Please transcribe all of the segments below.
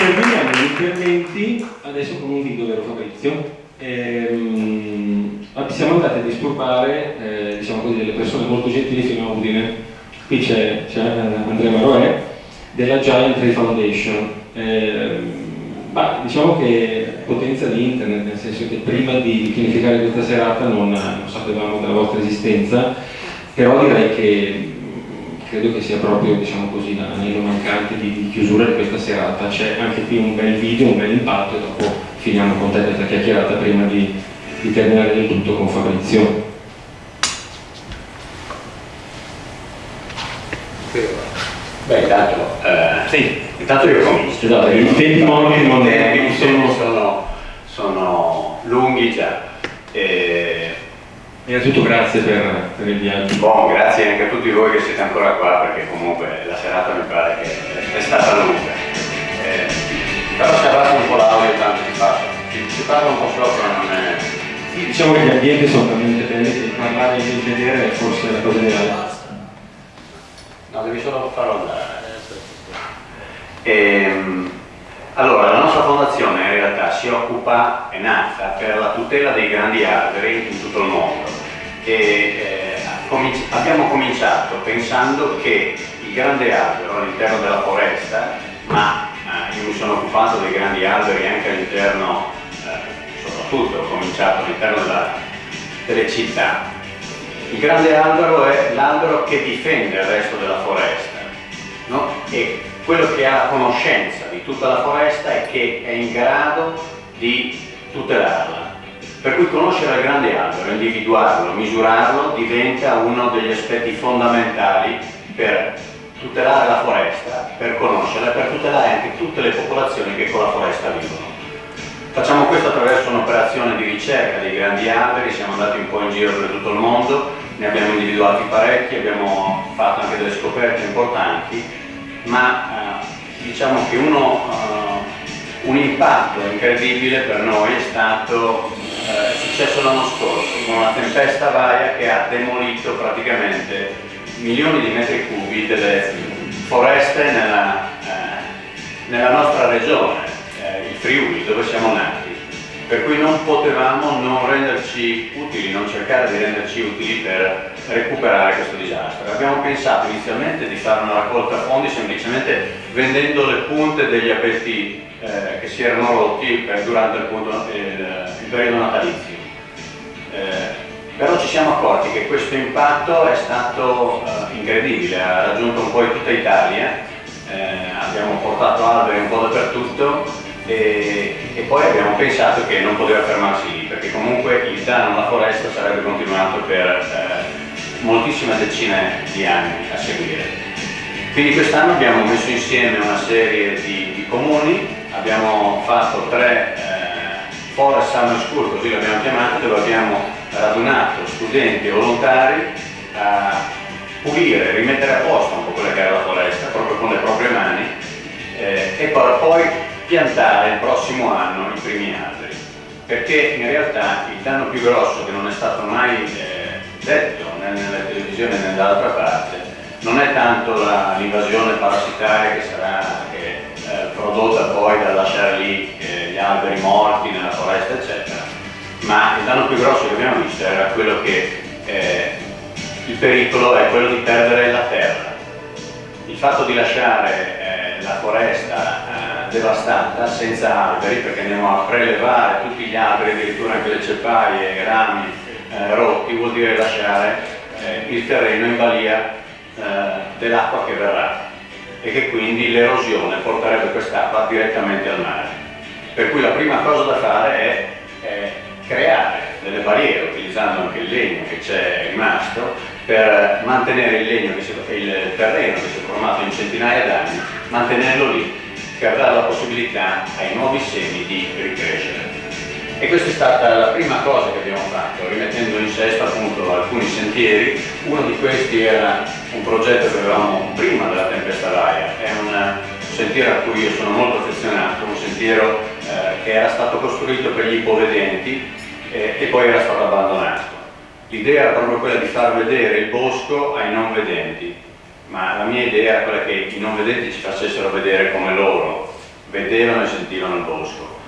Terminiamo gli interventi adesso con un video, vero Fabrizio? Ehm, siamo andati a disturbare eh, diciamo così, delle persone molto gentili fino a Udine. Qui c'è, Andrea Maroè della Giant Ray Foundation. Ehm, ma diciamo che potenza di internet, nel senso che prima di pianificare questa serata non, non sapevamo della vostra esistenza, però direi che credo che sia proprio diciamo così, l'anello mancante di, di, chiusura di questa serata. C'è anche qui un bel video, un bel impatto e dopo finiamo con te questa chiacchierata prima di, di terminare del tutto con Fabrizio. Beh, intanto, eh, sì, intanto io comincio. Esatto, i tempi non, non sono... sono, sono lunghi già. E... Innanzitutto grazie per, per, il viaggio. Bon, grazie anche a tutti voi che siete ancora qua perché comunque la serata mi pare che è stata lunga. Eh, però si abbassa un po' l'audio tanto si parla. Si, si parla un po' sopra, non è... Sì, diciamo che gli ambienti sono talmente belli che parlare e vedere è forse la cosa ideale. No, devi solo farlo andare. Ehm, allora, la nostra fondazione in realtà si occupa, è nata per la tutela dei grandi alberi in tutto il mondo e eh, abbiamo cominciato pensando che il grande albero all'interno della foresta, ma eh, io mi sono occupato dei grandi alberi anche all'interno, eh, soprattutto ho cominciato all'interno delle città, il grande albero è l'albero che difende il resto della foresta no? e quello che ha conoscenza di tutta la foresta e che è in grado di tutelarla. Per cui conoscere il grande albero, individuarlo, misurarlo diventa uno degli aspetti fondamentali per tutelare la foresta, per conoscerla e per tutelare anche tutte le popolazioni che con la foresta vivono. Facciamo questo attraverso un'operazione di ricerca dei grandi alberi, siamo andati un po' in giro per tutto il mondo, ne abbiamo individuati parecchi, abbiamo fatto anche delle scoperte importanti, ma eh, diciamo che uno, eh, un impatto incredibile per noi è stato eh, successo l'anno scorso, con una tempesta varia che ha demolito praticamente milioni di metri cubi delle foreste nella, eh, nella nostra regione, eh, il Friuli, dove siamo nati per cui non potevamo non renderci utili, non cercare di renderci utili per recuperare questo disastro. Abbiamo pensato inizialmente di fare una raccolta fondi semplicemente vendendo le punte degli abeti eh, che si erano rotti durante il, punto, il, il, periodo natalizio. Eh, però ci siamo accorti che questo impatto è stato eh, incredibile, ha raggiunto un po' tutta Italia, eh, abbiamo portato alberi un po' dappertutto e, e, poi abbiamo pensato che non poteva fermarsi lì perché comunque il danno alla foresta sarebbe continuato per eh, moltissime decine di anni a seguire. Quindi quest'anno abbiamo messo insieme una serie di, di comuni, abbiamo fatto tre eh, Forest Summer School, così l'abbiamo chiamato, dove abbiamo radunato studenti e volontari a pulire, rimettere a posto un po' quella che era la foresta, proprio con le proprie mani, eh, e poi, piantare il prossimo anno i primi alberi, perché in realtà il danno più grosso che non è stato mai eh, detto né nelle televisioni né dall'altra parte non è tanto l'invasione parassitaria che sarà eh, prodotta poi dal lasciare lì eh, gli alberi morti nella foresta eccetera, ma il danno più grosso che abbiamo visto era quello che eh, il pericolo è quello di perdere la terra. Il fatto di lasciare eh, la foresta devastata, senza alberi, perché andiamo a prelevare tutti gli alberi, addirittura anche le ceppaie, i rami eh, rotti, vuol dire lasciare eh, il terreno in balia eh, dell'acqua che verrà e che quindi l'erosione porterebbe quest'acqua direttamente al mare. Per cui la prima cosa da fare è, è creare delle barriere, utilizzando anche il legno che c'è rimasto, per mantenere il, legno che si, il terreno che si è formato in centinaia d'anni, mantenerlo lì per dare la possibilità ai nuovi semi di ricrescere. E questa è stata la prima cosa che abbiamo fatto, rimettendo in sesto appunto alcuni sentieri. Uno di questi era un progetto che avevamo prima della tempesta Laia, è un sentiero a cui io sono molto affezionato, un sentiero eh, che era stato costruito per gli ipovedenti eh, e poi era stato abbandonato. L'idea era proprio quella di far vedere il bosco ai non vedenti, ma la mia idea era quella che i non vedenti ci facessero vedere come loro vedevano e sentivano il bosco.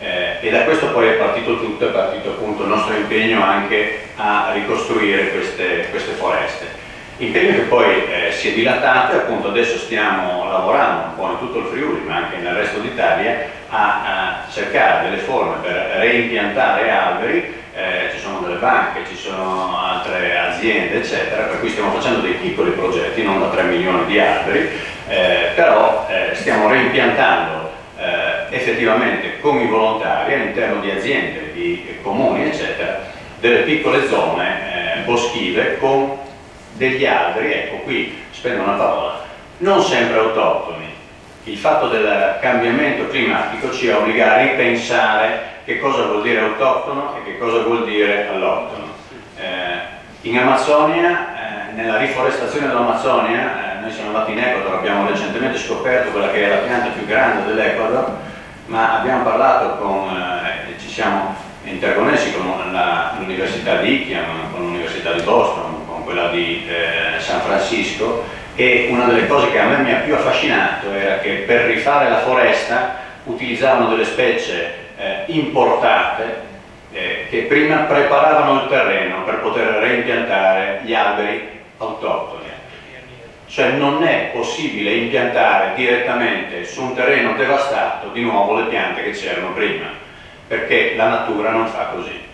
Eh, e da questo poi è partito tutto, è partito appunto il nostro impegno anche a ricostruire queste, queste foreste. Impegno che poi eh, si è dilatato e appunto adesso stiamo lavorando un po' in tutto il Friuli ma anche nel resto d'Italia a, a, cercare delle forme per reimpiantare alberi, eh, ci sono delle banche, ci sono altre aziende eccetera, per cui stiamo facendo dei piccoli progetti, non da 3 milioni di alberi, eh, però eh, stiamo reimpiantando eh, effettivamente con i volontari all'interno di aziende, di comuni eccetera, delle piccole zone eh, boschive con degli alberi, ecco qui spendo una parola, non sempre autoctoni. Il fatto del cambiamento climatico ci obbliga a ripensare che cosa vuol dire autoctono e che cosa vuol dire alloctono. Eh, in Amazzonia, eh, nella riforestazione dell'Amazzonia, eh, noi siamo andati in Ecuador, abbiamo recentemente scoperto quella che è la pianta più grande dell'Ecuador, ma abbiamo parlato con, eh, ci siamo interconnessi con l'Università di Ichiam, con l'Università di Boston, quella di eh, San Francisco e una delle cose che a me mi ha più affascinato era che per rifare la foresta utilizzavano delle specie eh, importate eh, che prima preparavano il terreno per poter reimpiantare gli alberi autoctoni. Cioè non è possibile impiantare direttamente su un terreno devastato di nuovo le piante che c'erano prima, perché la natura non fa così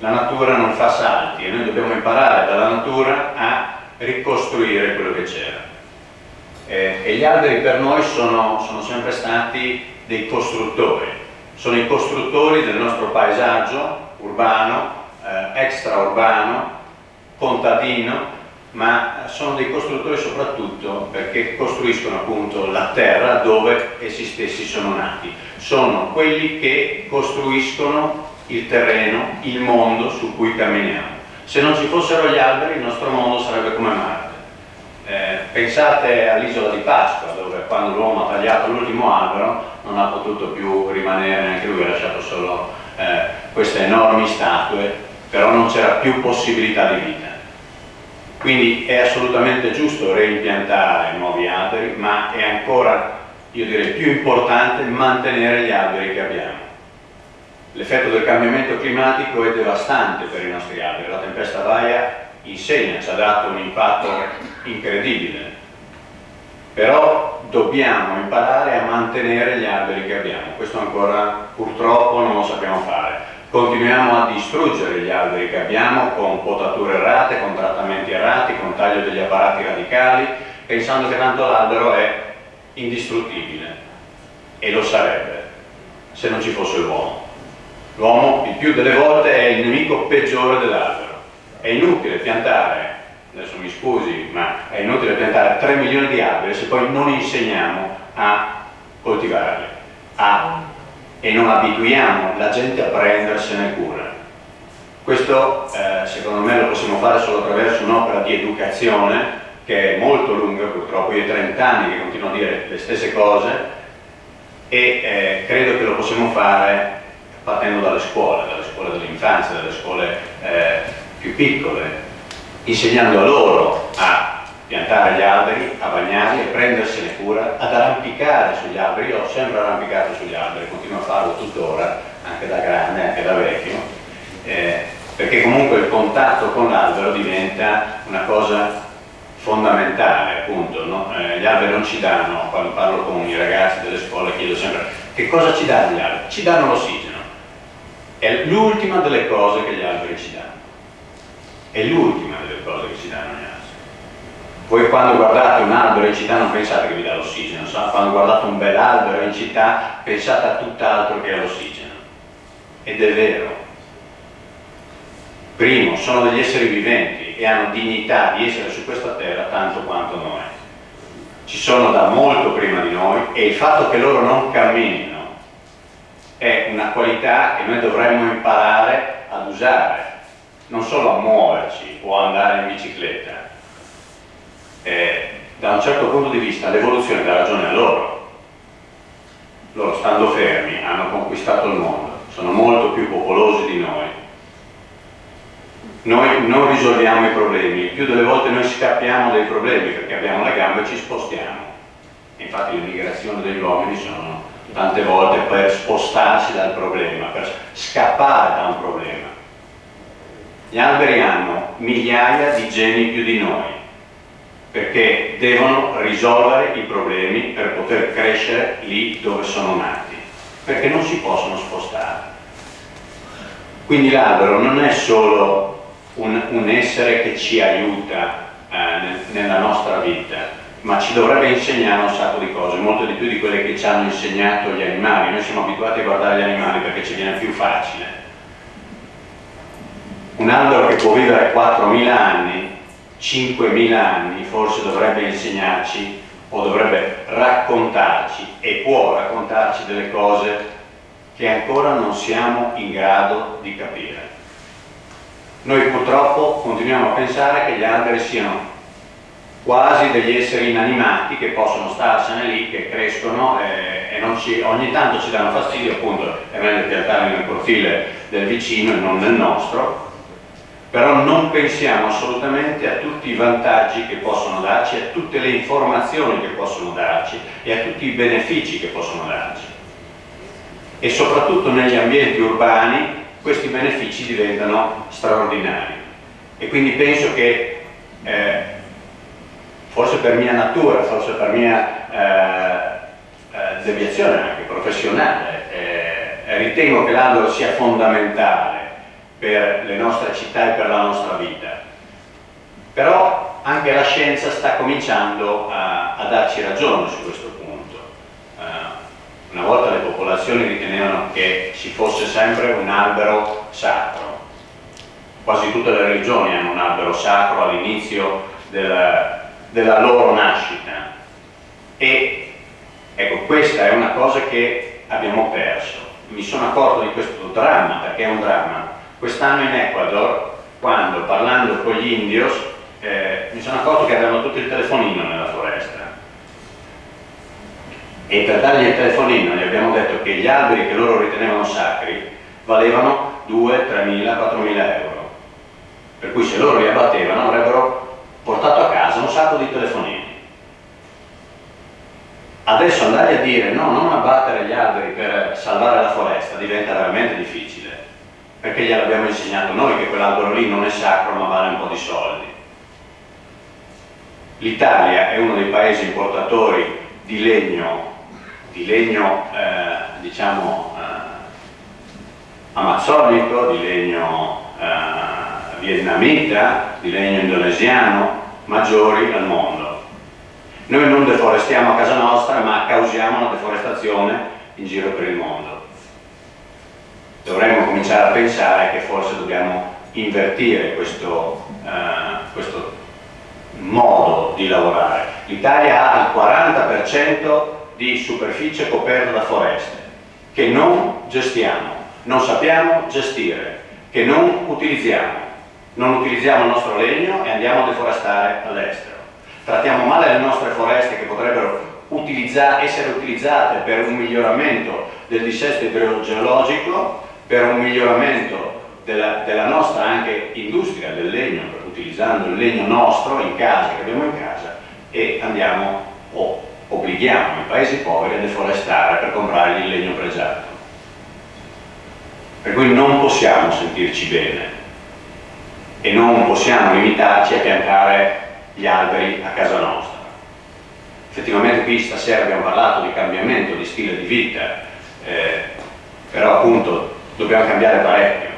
la natura non fa salti e noi dobbiamo imparare dalla natura a ricostruire quello che c'era. Eh, e gli alberi per noi sono, sono sempre stati dei costruttori, sono i costruttori del nostro paesaggio urbano, eh, extraurbano, contadino, ma sono dei costruttori soprattutto perché costruiscono appunto la terra dove essi stessi sono nati. Sono quelli che costruiscono il terreno, il mondo su cui camminiamo. Se non ci fossero gli alberi il nostro mondo sarebbe come Marte. Eh, pensate all'isola di Pasqua dove quando l'uomo ha tagliato l'ultimo albero non ha potuto più rimanere, neanche lui ha lasciato solo eh, queste enormi statue, però non c'era più possibilità di vita. Quindi è assolutamente giusto reimpiantare nuovi alberi, ma è ancora, io direi, più importante mantenere gli alberi che abbiamo L'effetto del cambiamento climatico è devastante per i nostri alberi, la tempesta Vaia insegna, ci ha dato un impatto incredibile, però dobbiamo imparare a mantenere gli alberi che abbiamo, questo ancora purtroppo non lo sappiamo fare. Continuiamo a distruggere gli alberi che abbiamo con potature errate, con trattamenti errati, con taglio degli apparati radicali, pensando che tanto l'albero è indistruttibile e lo sarebbe se non ci fosse l'uomo. L'uomo il più delle volte è il nemico peggiore dell'albero. È inutile piantare, adesso mi scusi, ma è inutile piantare 3 milioni di alberi se poi non insegniamo a coltivarli a, e non abituiamo la gente a prendersene cura. Questo eh, secondo me lo possiamo fare solo attraverso un'opera di educazione che è molto lunga, purtroppo io ho 30 anni che continuo a dire le stesse cose e eh, credo che lo possiamo fare partendo dalle scuole, dalle scuole dell'infanzia, dalle scuole eh, più piccole, insegnando a loro a piantare gli alberi, a bagnarli, a prendersene cura, ad arrampicare sugli alberi. Io ho sempre arrampicato sugli alberi, continuo a farlo tuttora, anche da grande, anche da vecchio, eh, perché comunque il contatto con l'albero diventa una cosa fondamentale, appunto. No? Eh, gli alberi non ci danno, quando parlo con i ragazzi delle scuole chiedo sempre che cosa ci danno gli alberi? Ci danno l'ossigeno è l'ultima delle cose che gli alberi ci danno. È l'ultima delle cose che ci danno gli alberi. Voi quando guardate un albero in città non pensate che vi dà l'ossigeno, quando guardate un bel albero in città pensate a tutt'altro che all'ossigeno. Ed è vero. Primo, sono degli esseri viventi e hanno dignità di essere su questa terra tanto quanto noi. Ci sono da molto prima di noi e il fatto che loro non camminino è una qualità che noi dovremmo imparare ad usare, non solo a muoverci o andare in bicicletta. Eh, da un certo punto di vista l'evoluzione dà ragione a loro. Loro stando fermi hanno conquistato il mondo, sono molto più popolosi di noi. Noi non risolviamo i problemi, più delle volte noi scappiamo dai problemi perché abbiamo le gambe e ci spostiamo. Infatti le migrazioni degli uomini sono tante volte per spostarsi dal problema, per scappare da un problema. Gli alberi hanno migliaia di geni più di noi, perché devono risolvere i problemi per poter crescere lì dove sono nati, perché non si possono spostare. Quindi l'albero non è solo un, un, essere che ci aiuta eh, nella nostra vita, ma ci dovrebbe insegnare un sacco di cose, molto di più di quelle che ci hanno insegnato gli animali. Noi siamo abituati a guardare gli animali perché ci viene più facile. Un albero che può vivere 4.000 anni, 5.000 anni, forse dovrebbe insegnarci o dovrebbe raccontarci e può raccontarci delle cose che ancora non siamo in grado di capire. Noi purtroppo continuiamo a pensare che gli alberi siano quasi degli esseri inanimati che possono starsene lì, che crescono e, e ci, ogni tanto ci danno fastidio, appunto è meglio piantarli nel profilo del vicino e non nel nostro, però non pensiamo assolutamente a tutti i vantaggi che possono darci, a tutte le informazioni che possono darci e a tutti i benefici che possono darci. E soprattutto negli ambienti urbani questi benefici diventano straordinari. E quindi penso che eh, forse per mia natura, forse per mia eh, eh, deviazione anche professionale, eh, ritengo che l'albero sia fondamentale per le nostre città e per la nostra vita. Però anche la scienza sta cominciando a, a darci ragione su questo punto. Uh, una volta le popolazioni ritenevano che ci fosse sempre un albero sacro. Quasi tutte le religioni hanno un albero sacro all'inizio del, della loro nascita. E ecco questa è una cosa che abbiamo perso. Mi sono accorto di questo dramma perché è un dramma. Quest'anno in Ecuador quando parlando con gli indios eh, mi sono accorto che avevano tutti il telefonino nella foresta. E per dargli il telefonino gli abbiamo detto che gli alberi che loro ritenevano sacri valevano 2, 3 mila, 4 mila euro. Per cui se loro li abbattevano avrebbero portato a casa un sacco di telefonini. Adesso andargli a dire no, non abbattere gli alberi per salvare la foresta diventa veramente difficile, perché gliel'abbiamo insegnato noi che quell'albero lì non è sacro ma vale un po' di soldi. L'Italia è uno dei paesi importatori di legno, di legno eh, diciamo eh, amazzonico, di legno eh, vietnamita, di legno indonesiano, maggiori al mondo. Noi non deforestiamo a casa nostra, ma causiamo una deforestazione in giro per il mondo. Dovremmo cominciare a pensare che forse dobbiamo invertire questo, eh, questo modo di lavorare. L'Italia ha il 40% di superficie coperta da foreste, che non gestiamo, non sappiamo gestire, che non utilizziamo non utilizziamo il nostro legno e andiamo a deforestare all'estero. Trattiamo male le nostre foreste che potrebbero utilizza essere utilizzate per un miglioramento del dissesto idrogeologico, per un miglioramento della, della nostra anche industria del legno, utilizzando il legno nostro in casa, che abbiamo in casa, e andiamo o obblighiamo i paesi poveri a deforestare per comprare il legno pregiato. Per cui non possiamo sentirci bene e non possiamo limitarci a piantare gli alberi a casa nostra. Effettivamente qui stasera abbiamo parlato di cambiamento di stile di vita, eh, però appunto dobbiamo cambiare parecchio,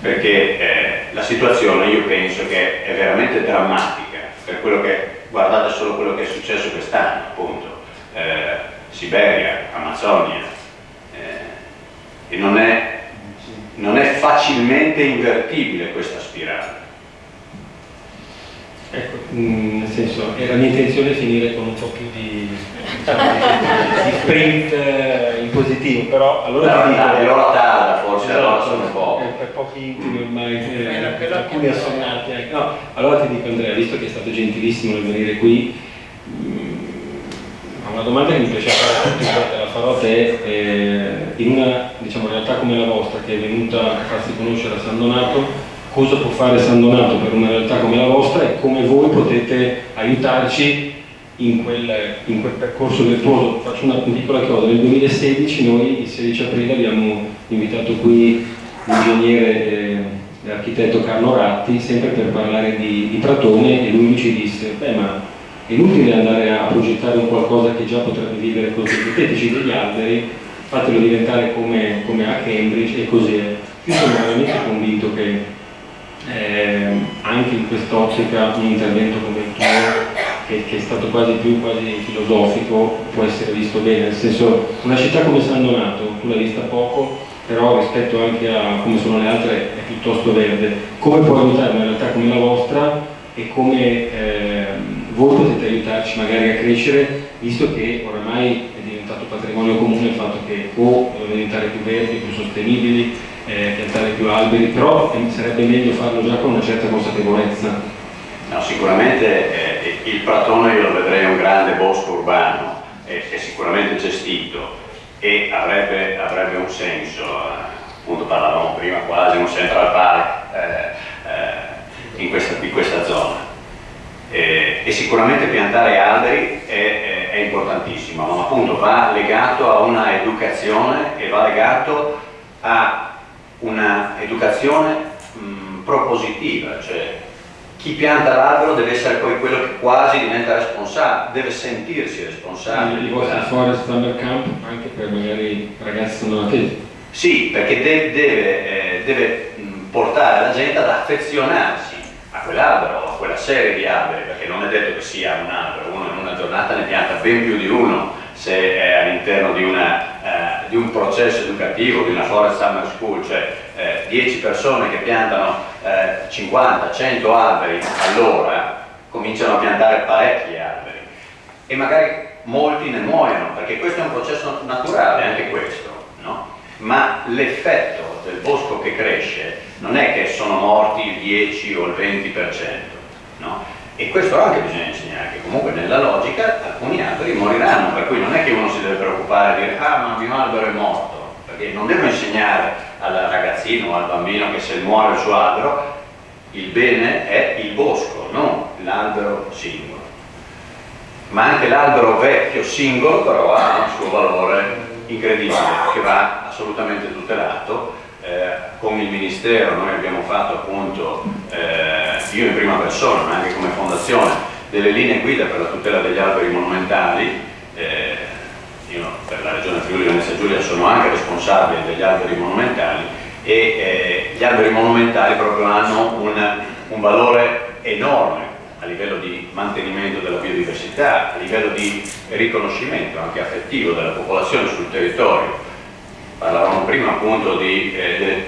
perché eh, la situazione io penso che è veramente drammatica, per quello che, guardate solo quello che è successo quest'anno, appunto, eh, Siberia, Amazzonia, eh, e non è non è facilmente invertibile questa spirale. Ecco, mm, nel senso, la mia intenzione finire con un po' più di, diciamo, di, sprint eh, in positivo, però allora no, ti dico... È l'ora tarda forse, esatto, allora sono un po'... Per, per pochi intimi ormai, eh, alcuni assonnati. Ecco. No, allora ti dico Andrea, visto che è stato gentilissimo nel venire qui, una domanda che mi piace fare a tutti, farò a te, eh, in una diciamo, realtà come la vostra che è venuta a farsi conoscere a San Donato, cosa può fare San Donato per una realtà come la vostra e come voi potete aiutarci in quel, in quel percorso virtuoso. Faccio una piccola chioda, nel 2016 noi il 16 aprile abbiamo invitato qui l'ingegnere e architetto Carlo Ratti sempre per parlare di, di Pratone e lui ci disse, beh ma è inutile andare a progettare un qualcosa che già potrebbe vivere con i sintetici degli alberi, fatelo diventare come, come a Cambridge e così è. Io sono veramente convinto che eh, anche in quest'ottica un intervento come il tuo, che, che, è stato quasi più quasi filosofico, può essere visto bene, nel senso una città come San Donato, tu l'hai vista poco, però rispetto anche a come sono le altre è piuttosto verde. Come può aiutare una realtà come la vostra e come eh, voi potete aiutarci magari a crescere, visto che oramai è diventato patrimonio comune il fatto che o diventare più verdi, più sostenibili, eh, piantare più alberi, però eh, sarebbe meglio farlo già con una certa consapevolezza. No, sicuramente eh, il Pratone io lo vedrei un grande bosco urbano, è sicuramente gestito e avrebbe, avrebbe un senso, eh, appunto parlavamo prima quasi un Central Park eh, eh, in questa, in questa zona. E, e, sicuramente piantare alberi è, è, importantissimo, ma appunto va legato a una educazione e va legato a una educazione mh, propositiva, cioè chi pianta l'albero deve essere poi quello che quasi diventa responsabile, deve sentirsi responsabile. Il vostro Forest Summer Camp anche per magari ragazzi non attesi? Sì, perché deve, deve, eh, deve portare la gente ad affezionarsi a quell'albero quella serie di alberi, perché non è detto che sia un albero, uno in una giornata ne pianta ben più di uno se è all'interno di, eh, di, un processo educativo, di una Forest Summer School, cioè 10 eh, persone che piantano eh, 50, 100 alberi all'ora, cominciano a piantare parecchi alberi e magari molti ne muoiono, perché questo è un processo naturale, anche questo, no? ma l'effetto del bosco che cresce non è che sono morti il 10 o il 20%, no? E questo anche bisogna insegnare, che comunque nella logica alcuni alberi moriranno, per cui non è che uno si deve preoccupare e dire ah ma il mio albero è morto, perché non devo insegnare al ragazzino o al bambino che se muore il suo albero, il bene è il bosco, non l'albero singolo. Ma anche l'albero vecchio singolo però ha un suo valore incredibile che va assolutamente tutelato. Eh, con il Ministero noi abbiamo fatto appunto, eh, io in prima persona, ma anche come fondazione, delle linee guida per la tutela degli alberi monumentali. Eh, io per la regione Friuli Venezia Giulia sono anche responsabile degli alberi monumentali e eh, gli alberi monumentali proprio hanno un, un valore enorme a livello di mantenimento della biodiversità, a livello di riconoscimento anche affettivo della popolazione sul territorio. Parlavamo prima appunto di eh,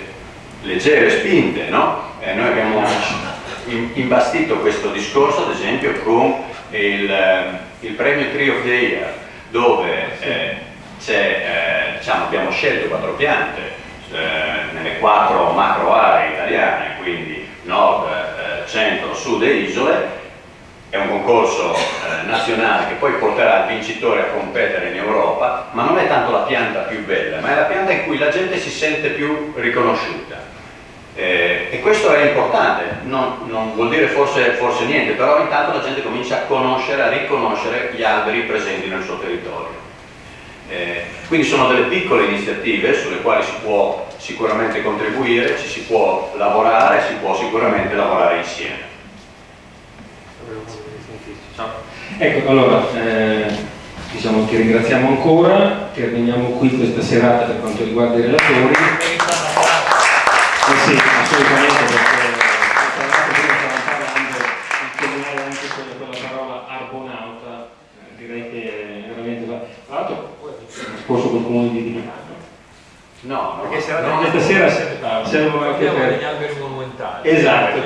leggere spinte, no? Eh, noi abbiamo imbastito questo discorso ad esempio con il, eh, il premio Tree of the Year dove eh, eh, diciamo, abbiamo scelto quattro piante eh, nelle quattro macro aree italiane, quindi nord, eh, centro, sud e isole, è un concorso eh, nazionale che poi porterà il vincitore a competere in Europa, ma non è tanto la pianta più bella, ma è la pianta in cui la gente si sente più riconosciuta. Eh, e questo è importante, non, non vuol dire forse, forse, niente, però intanto la gente comincia a conoscere, a riconoscere gli alberi presenti nel suo territorio. Eh, quindi sono delle piccole iniziative sulle quali si può sicuramente contribuire, ci si può lavorare, si può sicuramente lavorare insieme. Ecco, allora, eh, diciamo, ti ringraziamo ancora, terminiamo qui questa serata per quanto riguarda i relatori. Comune di Milano. No, perché no, no, questa sera servono anche per... gli alberi monumentali. Esatto,